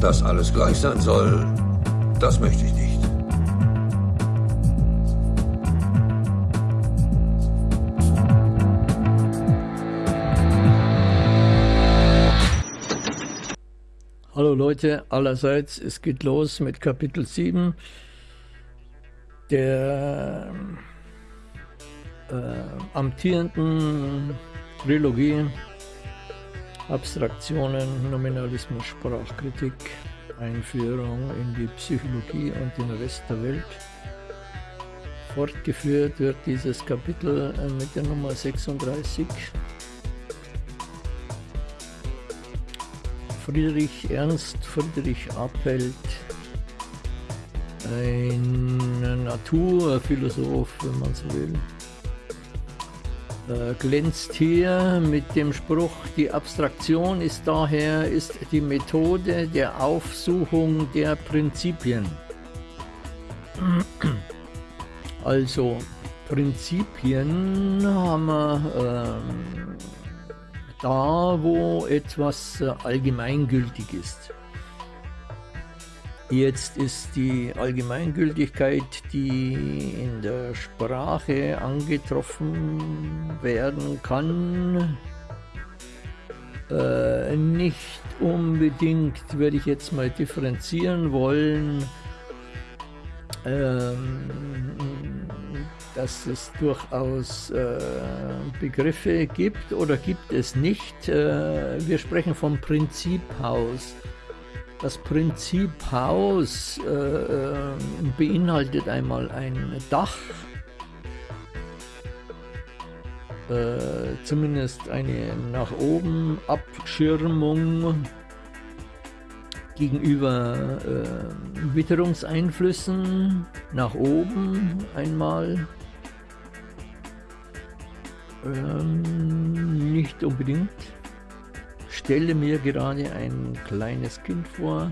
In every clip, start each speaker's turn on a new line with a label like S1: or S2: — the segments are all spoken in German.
S1: Dass alles gleich sein soll, das möchte ich nicht.
S2: Hallo Leute allerseits, es geht los mit Kapitel 7 der äh, amtierenden Trilogie Abstraktionen, Nominalismus, Sprachkritik, Einführung in die Psychologie und den Rest der Welt. Fortgeführt wird dieses Kapitel äh, mit der Nummer 36. Friedrich Ernst Friedrich Appelt, ein Naturphilosoph, wenn man so will, äh, glänzt hier mit dem Spruch, die Abstraktion ist daher ist die Methode der Aufsuchung der Prinzipien. Also Prinzipien haben wir ähm, da, wo etwas äh, allgemeingültig ist. Jetzt ist die Allgemeingültigkeit, die in der Sprache angetroffen werden kann, äh, nicht unbedingt, werde ich jetzt mal differenzieren wollen, ähm, dass es durchaus äh, Begriffe gibt oder gibt es nicht. Äh, wir sprechen vom Prinziphaus. Das Prinzip Haus äh, äh, beinhaltet einmal ein Dach, äh, zumindest eine nach oben Abschirmung gegenüber äh, Witterungseinflüssen nach oben einmal. Ähm, nicht unbedingt stelle mir gerade ein kleines Kind vor,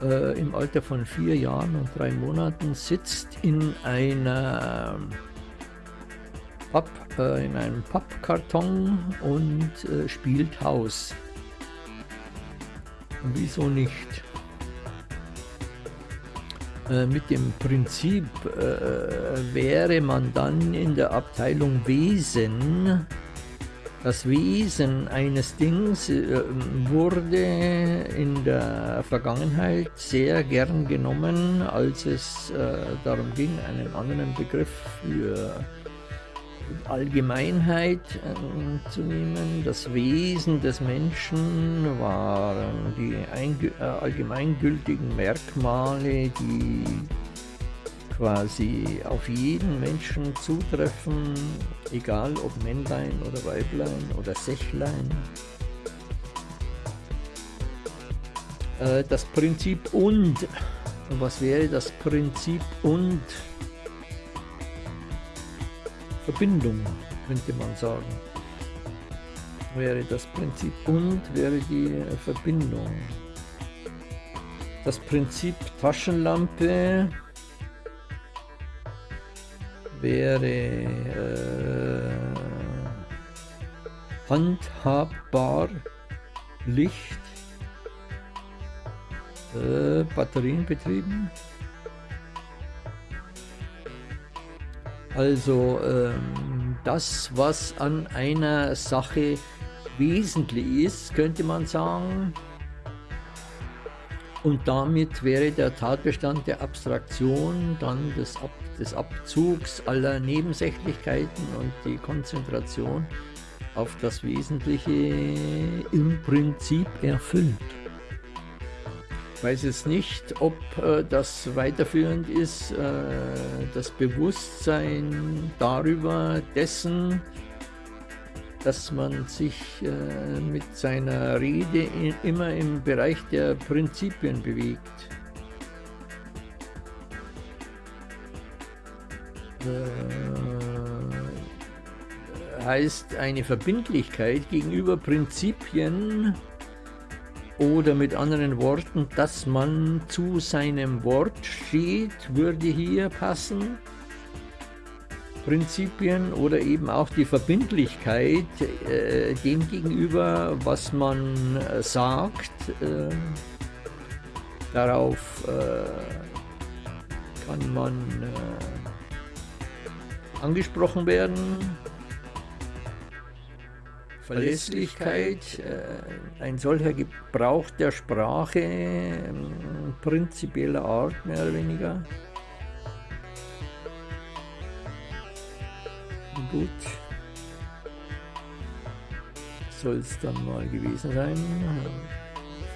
S2: äh, im Alter von vier Jahren und drei Monaten, sitzt in einer Papp, äh, in einem Pappkarton und äh, spielt Haus. Wieso nicht? Äh, mit dem Prinzip äh, wäre man dann in der Abteilung Wesen das Wesen eines Dings äh, wurde in der Vergangenheit sehr gern genommen, als es äh, darum ging, einen anderen Begriff für Allgemeinheit äh, zu nehmen. Das Wesen des Menschen waren die allgemeingültigen Merkmale, die quasi auf jeden Menschen zutreffen, egal ob Männlein oder Weiblein oder Sächlein. Äh, das Prinzip und, was wäre das Prinzip und? Verbindung, könnte man sagen. Wäre das Prinzip und, wäre die Verbindung. Das Prinzip Taschenlampe wäre äh, handhabbar, Licht, äh, Batterien betrieben. Also ähm, das, was an einer Sache wesentlich ist, könnte man sagen. Und damit wäre der Tatbestand der Abstraktion dann des, Ab des Abzugs aller Nebensächlichkeiten und die Konzentration auf das Wesentliche im Prinzip erfüllt. Ich weiß jetzt nicht, ob äh, das weiterführend ist, äh, das Bewusstsein darüber, dessen, dass man sich äh, mit seiner Rede in, immer im Bereich der Prinzipien bewegt. Heißt eine Verbindlichkeit gegenüber Prinzipien oder mit anderen Worten, dass man zu seinem Wort steht, würde hier passen Prinzipien oder eben auch die Verbindlichkeit äh, dem gegenüber, was man äh, sagt. Äh, darauf äh, kann man äh, angesprochen werden. Verlässlichkeit, äh, ein solcher Gebrauch der Sprache prinzipieller Art mehr oder weniger. Gut. Soll es dann mal gewesen sein.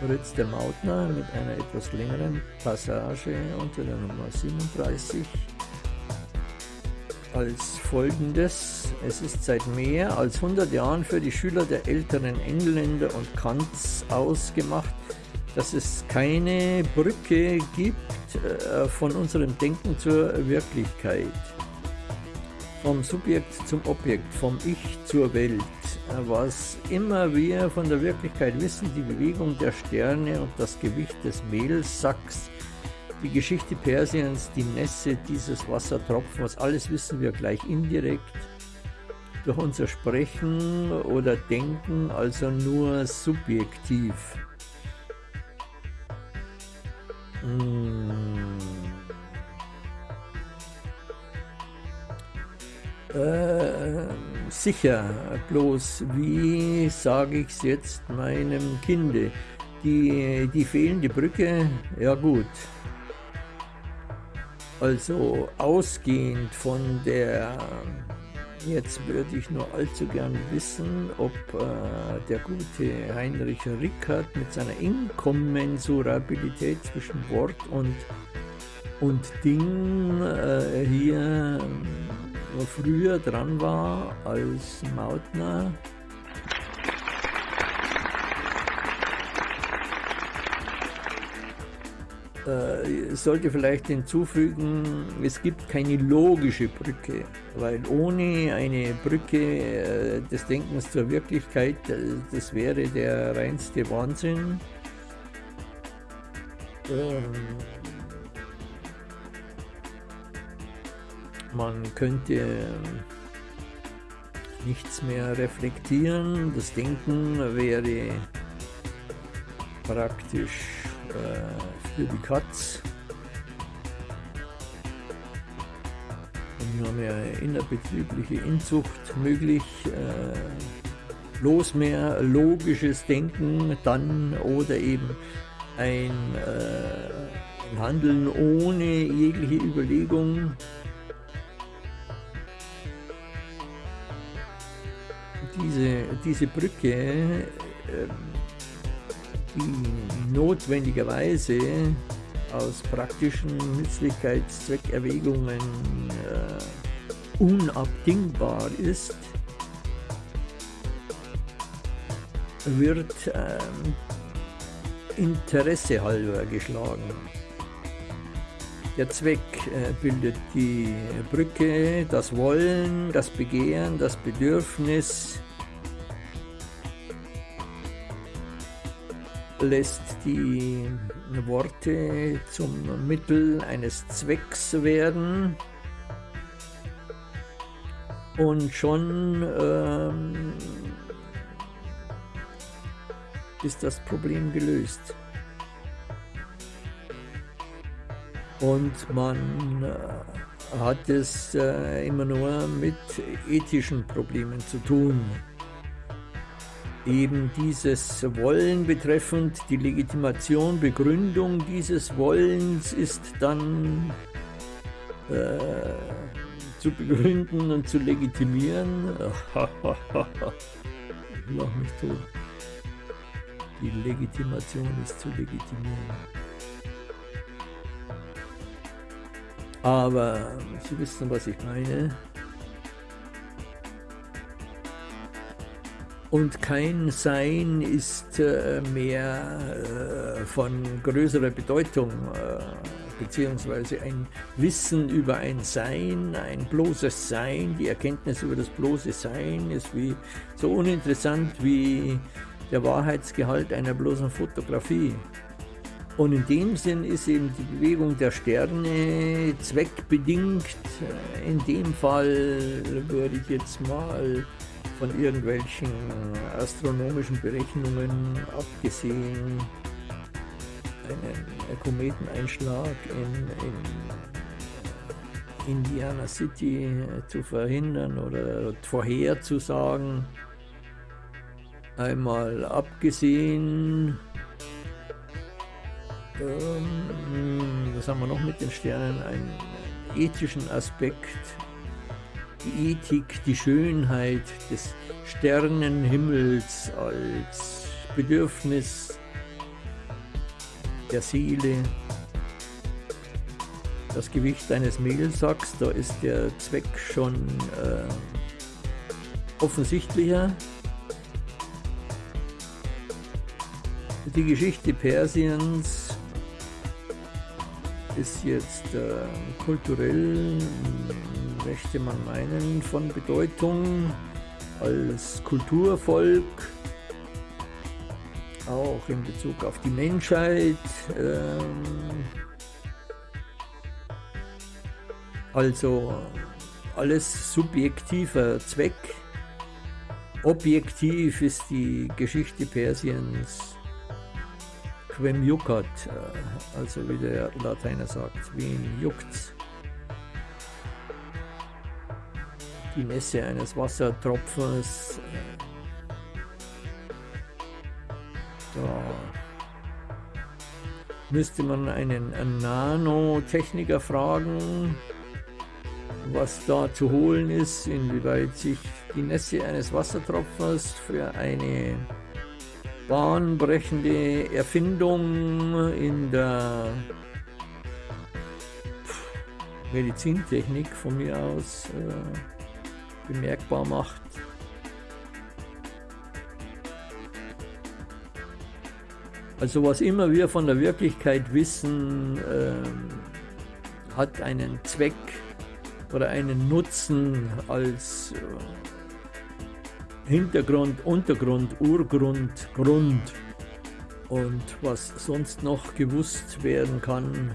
S2: Fritz der Mautner mit einer etwas längeren Passage unter der Nummer 37 als folgendes. Es ist seit mehr als 100 Jahren für die Schüler der älteren Engländer und Kants ausgemacht, dass es keine Brücke gibt äh, von unserem Denken zur Wirklichkeit vom Subjekt zum Objekt, vom Ich zur Welt. Was immer wir von der Wirklichkeit wissen, die Bewegung der Sterne und das Gewicht des Mehlsacks, die Geschichte Persiens, die Nässe dieses Wassertropfens, alles wissen wir gleich indirekt durch unser Sprechen oder Denken, also nur subjektiv. Hm. Äh, sicher, bloß wie sage ich es jetzt meinem Kinde? Die, die fehlende Brücke, ja gut. Also ausgehend von der, jetzt würde ich nur allzu gern wissen, ob äh, der gute Heinrich Rickert mit seiner Inkommensurabilität zwischen Wort und, und Ding äh, hier früher dran war als Mautner. Sollte vielleicht hinzufügen, es gibt keine logische Brücke, weil ohne eine Brücke äh, des Denkens zur Wirklichkeit, äh, das wäre der reinste Wahnsinn. Ähm, Man könnte ähm, nichts mehr reflektieren. Das Denken wäre praktisch äh, für die Katz. Und nur mehr innerbetriebliche Inzucht möglich. Äh, bloß mehr logisches Denken dann oder eben ein äh, Handeln ohne jegliche Überlegung diese, diese Brücke, die notwendigerweise aus praktischen Nützlichkeitszweckerwägungen äh, unabdingbar ist, wird ähm, Interesse halber geschlagen. Der Zweck äh, bildet die Brücke, das Wollen, das Begehren, das Bedürfnis, lässt die Worte zum Mittel eines Zwecks werden und schon ähm, ist das Problem gelöst. Und man äh, hat es äh, immer nur mit ethischen Problemen zu tun eben dieses Wollen betreffend, die Legitimation, Begründung dieses Wollens ist dann äh, zu begründen und zu legitimieren. ich mach mich tot. Die Legitimation ist zu legitimieren. Aber Sie wissen, was ich meine. Und kein Sein ist äh, mehr äh, von größerer Bedeutung, äh, beziehungsweise ein Wissen über ein Sein, ein bloßes Sein, die Erkenntnis über das bloße Sein ist wie, so uninteressant wie der Wahrheitsgehalt einer bloßen Fotografie. Und in dem Sinn ist eben die Bewegung der Sterne zweckbedingt. In dem Fall würde ich jetzt mal von irgendwelchen astronomischen Berechnungen abgesehen einen Kometeneinschlag in, in Indiana City zu verhindern oder vorherzusagen. Einmal abgesehen ähm, was haben wir noch mit den Sternen? Einen ethischen Aspekt, die Ethik, die Schönheit des Sternenhimmels als Bedürfnis der Seele. Das Gewicht eines Mehlsacks, da ist der Zweck schon äh, offensichtlicher. Die Geschichte Persiens ist jetzt äh, kulturell, möchte man meinen, von Bedeutung als Kulturvolk, auch in Bezug auf die Menschheit. Ähm, also alles subjektiver Zweck. Objektiv ist die Geschichte Persiens Quem juccat, äh, also wie der Lateiner sagt, wen juckt's? Die Messe eines Wassertropfens, da müsste man einen Nanotechniker fragen, was da zu holen ist, inwieweit sich die Nässe eines Wassertropfens für eine bahnbrechende Erfindung in der Medizintechnik von mir aus äh, bemerkbar macht. Also was immer wir von der Wirklichkeit wissen, äh, hat einen Zweck oder einen Nutzen als äh, Hintergrund, Untergrund, Urgrund, Grund und was sonst noch gewusst werden kann.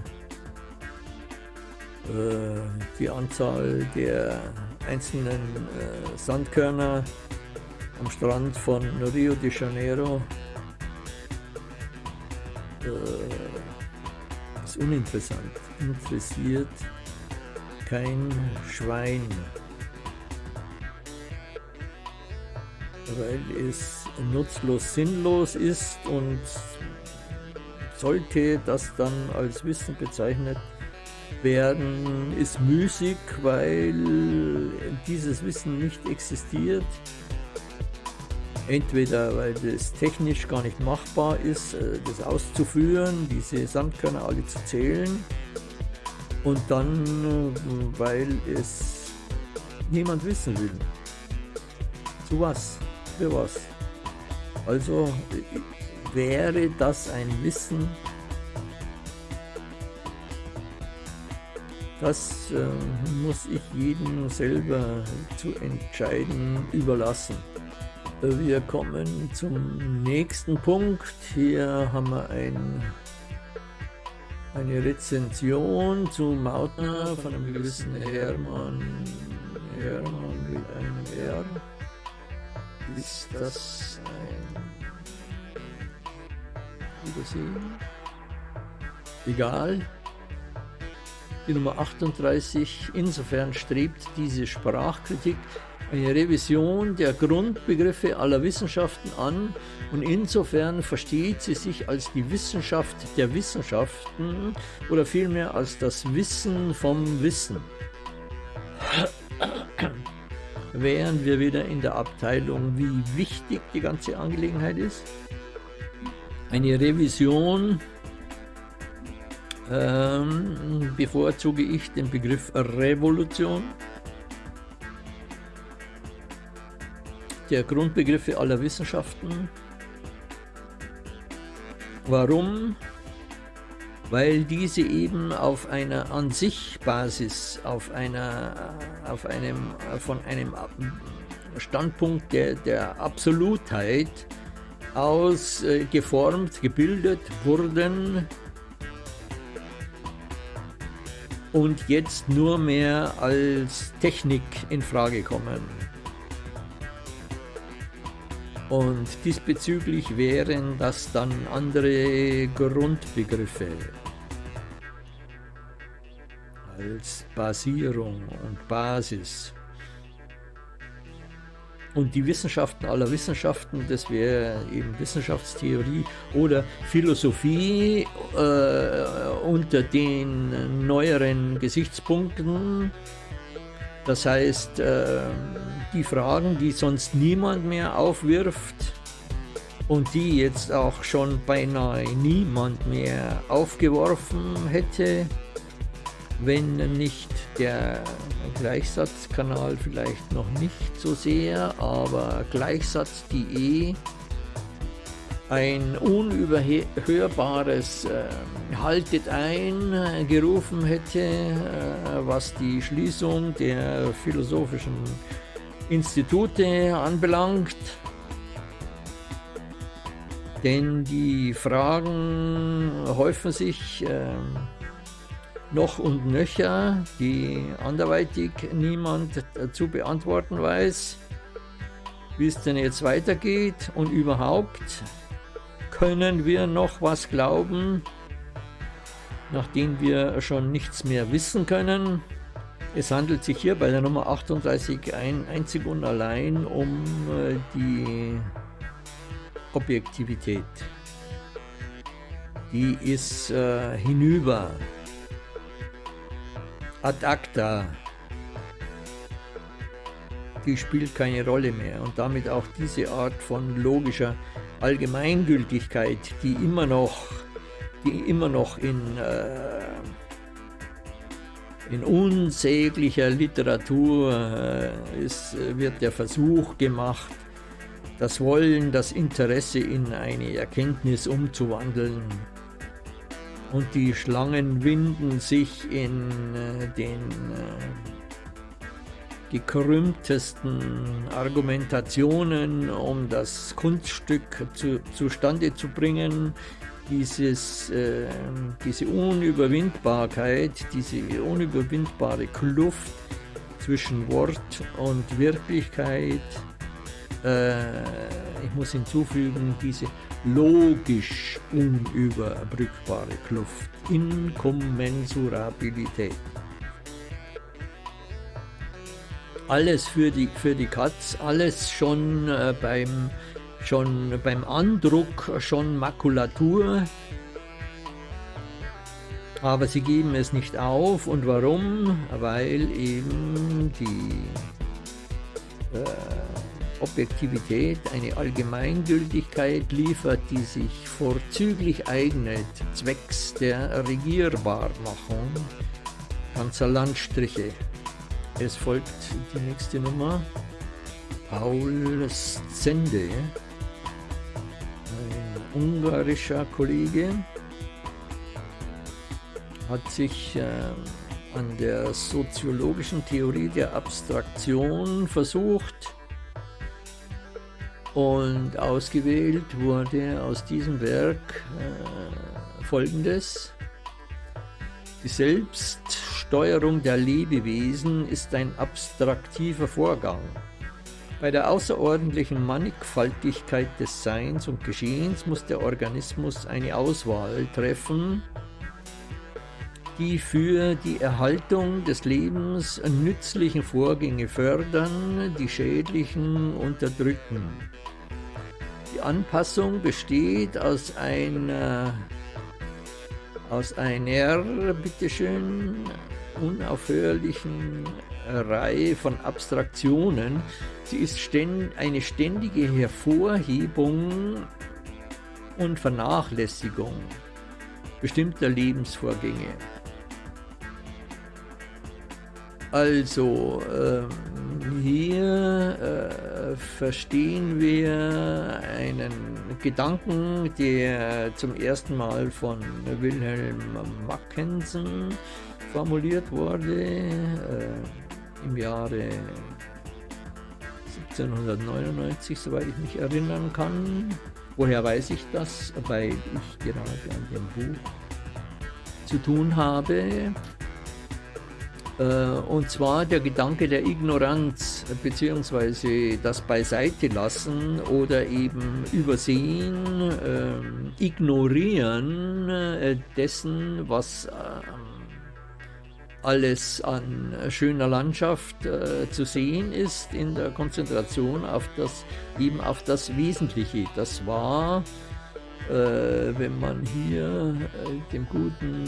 S2: Äh, die Anzahl der einzelnen äh, Sandkörner am Strand von Rio de Janeiro äh, ist uninteressant. Interessiert kein Schwein. weil es nutzlos sinnlos ist und sollte das dann als Wissen bezeichnet werden, ist müßig, weil dieses Wissen nicht existiert. Entweder weil das technisch gar nicht machbar ist, äh, das auszuführen, diese Sandkörner alle zu zählen, und dann, äh, weil es niemand wissen will. Zu was? für was. Also wäre das ein Wissen, das äh, muss ich jedem selber zu entscheiden überlassen. Wir kommen zum nächsten Punkt. Hier haben wir ein, eine Rezension zu Mautner von einem gewissen Hermann, Hermann mit einem R. Ist das ein Übersehen? Egal. Die Nummer 38. Insofern strebt diese Sprachkritik eine Revision der Grundbegriffe aller Wissenschaften an und insofern versteht sie sich als die Wissenschaft der Wissenschaften oder vielmehr als das Wissen vom Wissen wären wir wieder in der Abteilung, wie wichtig die ganze Angelegenheit ist. Eine Revision ähm, bevorzuge ich den Begriff Revolution. Der Grundbegriffe aller Wissenschaften. Warum? weil diese eben auf einer an sich Basis, auf einer, auf einem, von einem Standpunkt der, der Absolutheit aus äh, geformt, gebildet wurden und jetzt nur mehr als Technik in Frage kommen. Und diesbezüglich wären das dann andere Grundbegriffe als Basierung und Basis. Und die Wissenschaften aller Wissenschaften, das wäre eben Wissenschaftstheorie oder Philosophie äh, unter den neueren Gesichtspunkten. Das heißt, äh, die Fragen, die sonst niemand mehr aufwirft und die jetzt auch schon beinahe niemand mehr aufgeworfen hätte, wenn nicht der Gleichsatzkanal vielleicht noch nicht so sehr, aber Gleichsatz.de ein unüberhörbares äh, Haltet ein äh, gerufen hätte, äh, was die Schließung der philosophischen Institute anbelangt. Denn die Fragen häufen sich. Äh, noch und nöcher, die anderweitig niemand zu beantworten weiß, wie es denn jetzt weitergeht und überhaupt können wir noch was glauben, nachdem wir schon nichts mehr wissen können. Es handelt sich hier bei der Nummer 38 ein, einzig und allein um äh, die Objektivität. Die ist äh, hinüber ad acta, die spielt keine Rolle mehr und damit auch diese Art von logischer Allgemeingültigkeit, die immer noch, die immer noch in, äh, in unsäglicher Literatur äh, ist, wird der Versuch gemacht, das Wollen, das Interesse in eine Erkenntnis umzuwandeln und die Schlangen winden sich in äh, den äh, gekrümmtesten Argumentationen, um das Kunststück zu, zustande zu bringen, dieses, äh, diese Unüberwindbarkeit, diese unüberwindbare Kluft zwischen Wort und Wirklichkeit, äh, ich muss hinzufügen, diese logisch unüberbrückbare Kluft, Inkommensurabilität. Alles für die, für die Katz, alles schon, äh, beim, schon beim Andruck, schon Makulatur. Aber sie geben es nicht auf. Und warum? Weil eben die äh, Objektivität eine Allgemeingültigkeit liefert, die sich vorzüglich eignet, zwecks der Regierbarmachung ganzer Landstriche. Es folgt die nächste Nummer. Paul Zende, ein ungarischer Kollege, hat sich äh, an der soziologischen Theorie der Abstraktion versucht, und ausgewählt wurde aus diesem Werk äh, folgendes. Die Selbststeuerung der Lebewesen ist ein abstraktiver Vorgang. Bei der außerordentlichen Mannigfaltigkeit des Seins und Geschehens muss der Organismus eine Auswahl treffen, die für die Erhaltung des Lebens nützlichen Vorgänge fördern, die schädlichen unterdrücken. Die Anpassung besteht aus einer, aus einer, bitteschön, unaufhörlichen Reihe von Abstraktionen. Sie ist eine ständige Hervorhebung und Vernachlässigung bestimmter Lebensvorgänge. Also, ähm, hier äh, verstehen wir einen Gedanken, der zum ersten Mal von Wilhelm Mackensen formuliert wurde, äh, im Jahre 1799, soweit ich mich erinnern kann. Woher weiß ich das? Weil ich gerade an dem Buch zu tun habe. Äh, und zwar der Gedanke der Ignoranz bzw. das Beiseite lassen oder eben übersehen, äh, ignorieren dessen, was äh, alles an schöner Landschaft äh, zu sehen ist in der Konzentration auf das eben auf das Wesentliche. Das war äh, wenn man hier dem guten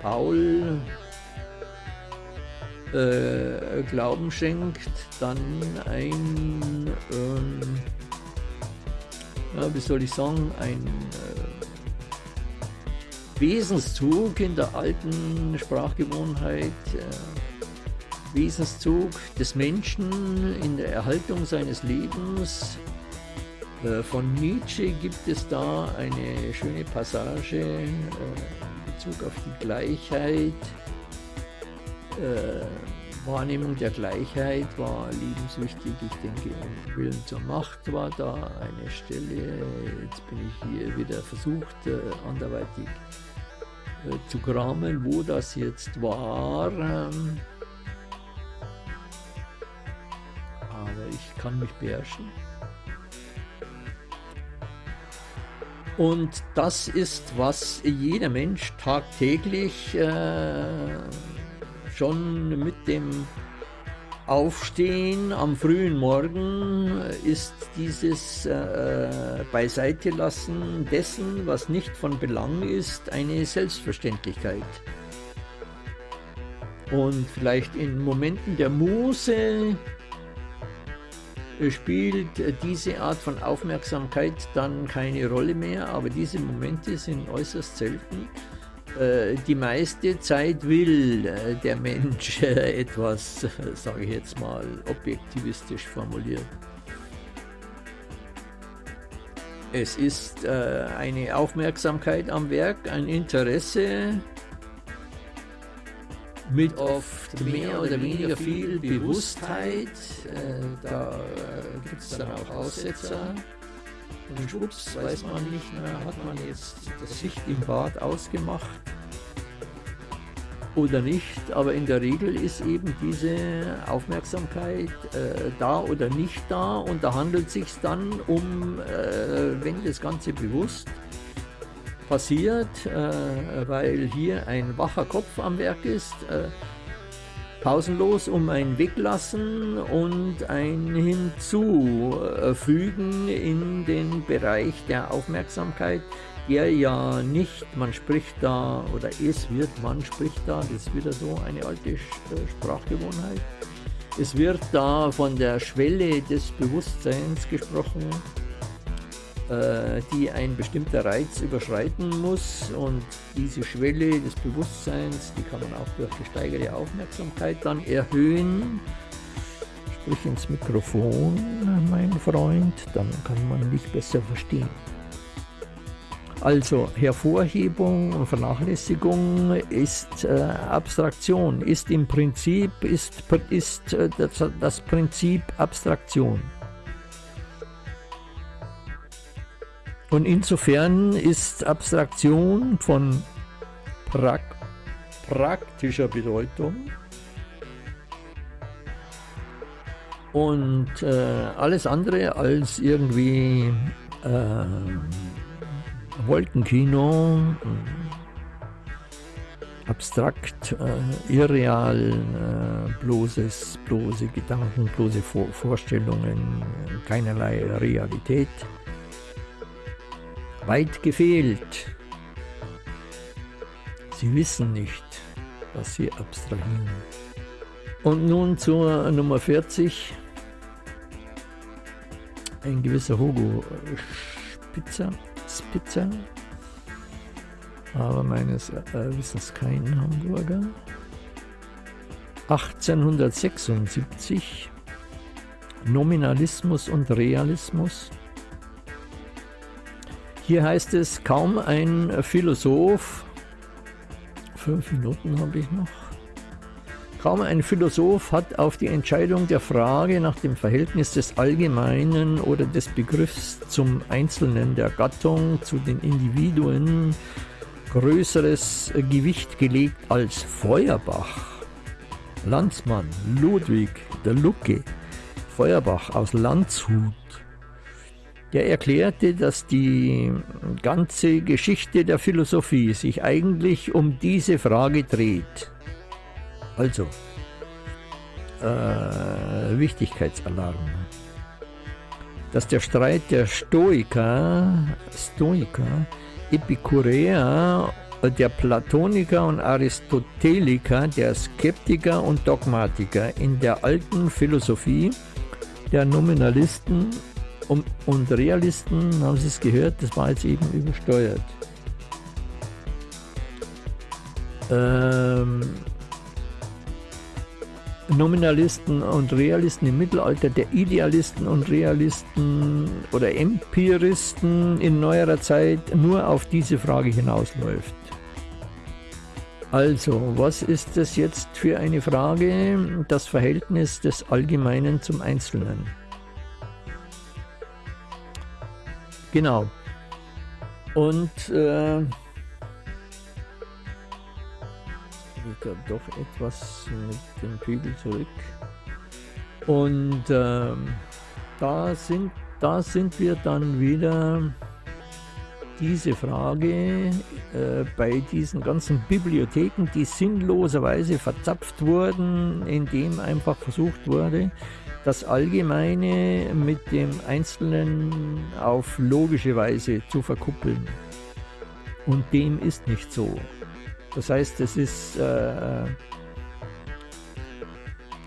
S2: Paul äh, Glauben schenkt, dann ein, ähm, ja, wie soll ich sagen, ein äh, Wesenszug in der alten Sprachgewohnheit, äh, Wesenszug des Menschen in der Erhaltung seines Lebens. Äh, von Nietzsche gibt es da eine schöne Passage äh, in Bezug auf die Gleichheit äh, Wahrnehmung der Gleichheit war lebenswichtig. Ich denke, Willen zur Macht war da eine Stelle. Jetzt bin ich hier wieder versucht, äh, anderweitig äh, zu kramen, wo das jetzt war. Ähm, aber ich kann mich beherrschen. Und das ist, was jeder Mensch tagtäglich äh, schon mit dem Aufstehen am frühen Morgen ist dieses äh, Beiseitelassen dessen, was nicht von Belang ist, eine Selbstverständlichkeit. Und vielleicht in Momenten der Muße spielt diese Art von Aufmerksamkeit dann keine Rolle mehr, aber diese Momente sind äußerst selten. Äh, die meiste Zeit will äh, der Mensch äh, etwas, sage ich jetzt mal, objektivistisch formuliert. Es ist eine Aufmerksamkeit am Werk, ein Interesse mit oft mehr oder weniger viel Bewusstheit. Da gibt es dann auch Aussetzer. Und schwupps, weiß man nicht mehr, hat man jetzt das Sicht im Bad ausgemacht oder nicht, aber in der Regel ist eben diese Aufmerksamkeit äh, da oder nicht da und da handelt es sich dann um, äh, wenn das Ganze bewusst passiert, äh, weil hier ein wacher Kopf am Werk ist, äh, pausenlos um ein Weglassen und ein Hinzufügen in den Bereich der Aufmerksamkeit, der ja nicht, man spricht da, oder es wird, man spricht da, das ist wieder so eine alte äh, Sprachgewohnheit. Es wird da von der Schwelle des Bewusstseins gesprochen, die ein bestimmter Reiz überschreiten muss und diese Schwelle des Bewusstseins, die kann man auch durch gesteigerte Aufmerksamkeit dann erhöhen. Sprich ins Mikrofon, mein Freund, dann kann man mich besser verstehen. Also Hervorhebung und Vernachlässigung ist äh, Abstraktion, ist im Prinzip, ist, ist äh, das, das Prinzip Abstraktion. Und insofern ist Abstraktion von pra praktischer Bedeutung. Und äh, alles andere als irgendwie äh, Wolkenkino, abstrakt, äh, irreal, äh, bloßes, bloße Gedanken, bloße Vor Vorstellungen, keinerlei Realität weit gefehlt. Sie wissen nicht, was sie abstrahieren. Und nun zur Nummer 40. Ein gewisser Hugo Spitzer, Spitzer, aber meines Wissens kein Hamburger. 1876 Nominalismus und Realismus hier heißt es, kaum ein Philosoph, fünf Minuten habe ich noch, kaum ein Philosoph hat auf die Entscheidung der Frage nach dem Verhältnis des Allgemeinen oder des Begriffs zum Einzelnen der Gattung zu den Individuen größeres Gewicht gelegt als Feuerbach. Landsmann Ludwig der Lucke Feuerbach aus Landshut, der erklärte, dass die ganze Geschichte der Philosophie sich eigentlich um diese Frage dreht. Also, äh, Wichtigkeitsalarm. Dass der Streit der Stoiker, Stoiker, Epikureer der Platoniker und Aristoteliker, der Skeptiker und Dogmatiker in der alten Philosophie der Nominalisten und Realisten, haben Sie es gehört, das war jetzt eben übersteuert. Ähm, Nominalisten und Realisten im Mittelalter, der Idealisten und Realisten oder Empiristen in neuerer Zeit nur auf diese Frage hinausläuft. Also, was ist das jetzt für eine Frage? Das Verhältnis des Allgemeinen zum Einzelnen. Genau. Und äh, wieder doch etwas mit dem Bügel zurück. Und äh, da, sind, da sind wir dann wieder diese Frage äh, bei diesen ganzen Bibliotheken, die sinnloserweise verzapft wurden, indem einfach versucht wurde, das Allgemeine mit dem Einzelnen auf logische Weise zu verkuppeln. Und dem ist nicht so. Das heißt, es ist, äh,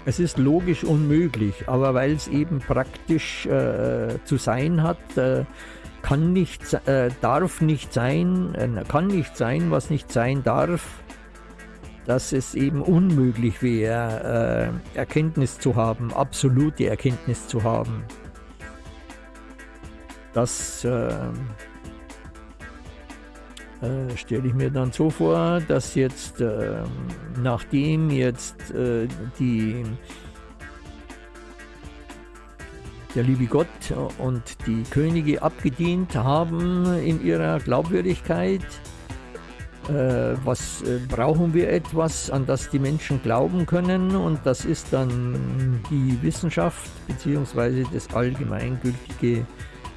S2: es ist logisch unmöglich, aber weil es eben praktisch äh, zu sein hat, äh, kann nicht, äh, darf nicht sein, äh, kann nicht sein, was nicht sein darf, dass es eben unmöglich wäre, äh, Erkenntnis zu haben, absolute Erkenntnis zu haben. Das äh, äh, stelle ich mir dann so vor, dass jetzt, äh, nachdem jetzt äh, die der liebe Gott und die Könige abgedient haben in ihrer Glaubwürdigkeit. Äh, was äh, brauchen wir etwas, an das die Menschen glauben können und das ist dann die Wissenschaft bzw. das allgemeingültige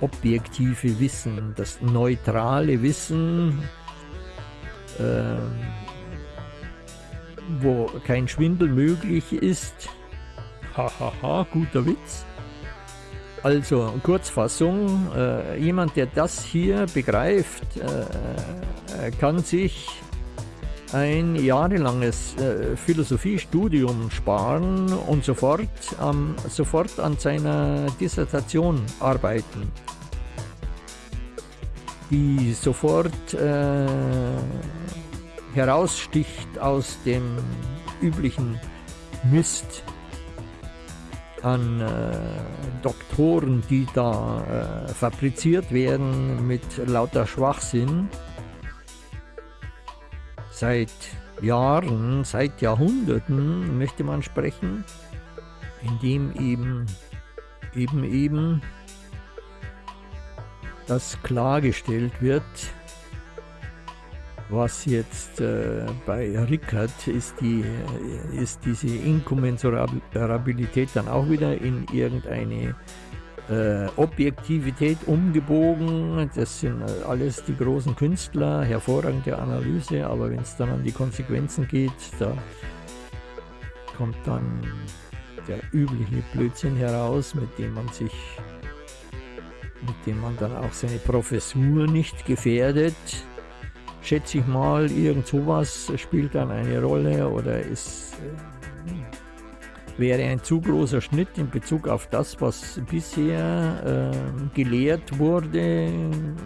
S2: objektive Wissen, das neutrale Wissen, äh, wo kein Schwindel möglich ist. Hahaha, ha, ha, guter Witz. Also Kurzfassung, äh, jemand, der das hier begreift, äh, kann sich ein jahrelanges äh, Philosophiestudium sparen und sofort, ähm, sofort an seiner Dissertation arbeiten, die sofort äh, heraussticht aus dem üblichen Mist, an äh, Doktoren, die da äh, fabriziert werden mit lauter Schwachsinn. Seit Jahren, seit Jahrhunderten möchte man sprechen, indem eben, eben, eben das klargestellt wird, was jetzt äh, bei Rickert ist, die, äh, ist diese Inkommensurabilität dann auch wieder in irgendeine äh, Objektivität umgebogen. Das sind alles die großen Künstler, hervorragende Analyse, aber wenn es dann an die Konsequenzen geht, da kommt dann der übliche Blödsinn heraus, mit dem man sich, mit dem man dann auch seine Professur nicht gefährdet schätze ich mal, irgend sowas spielt dann eine Rolle oder ist, äh, wäre ein zu großer Schnitt in Bezug auf das, was bisher äh, gelehrt wurde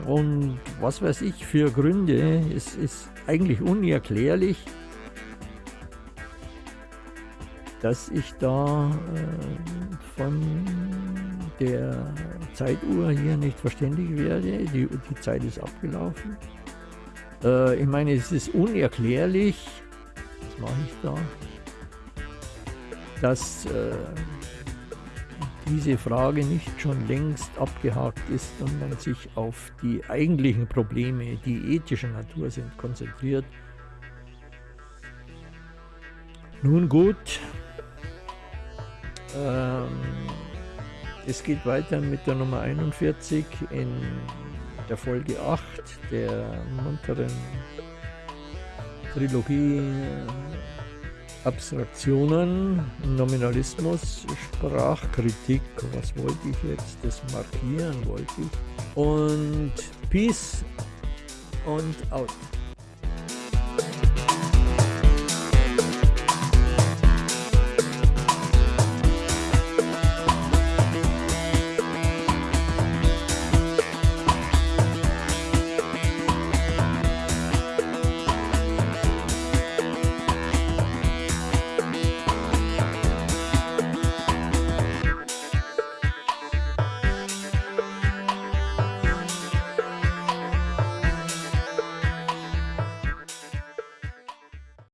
S2: und was weiß ich für Gründe. Es ist eigentlich unerklärlich, dass ich da äh, von der Zeituhr hier nicht verständigt werde. Die, die Zeit ist abgelaufen. Äh, ich meine, es ist unerklärlich, was mache ich da, dass äh, diese Frage nicht schon längst abgehakt ist und man sich auf die eigentlichen Probleme, die ethischer Natur sind, konzentriert. Nun gut, Ähm, es geht weiter mit der Nummer 41 in der Folge 8 der munteren Trilogie äh, Abstraktionen, Nominalismus, Sprachkritik, was wollte ich jetzt? Das markieren wollte ich. Und Peace und out.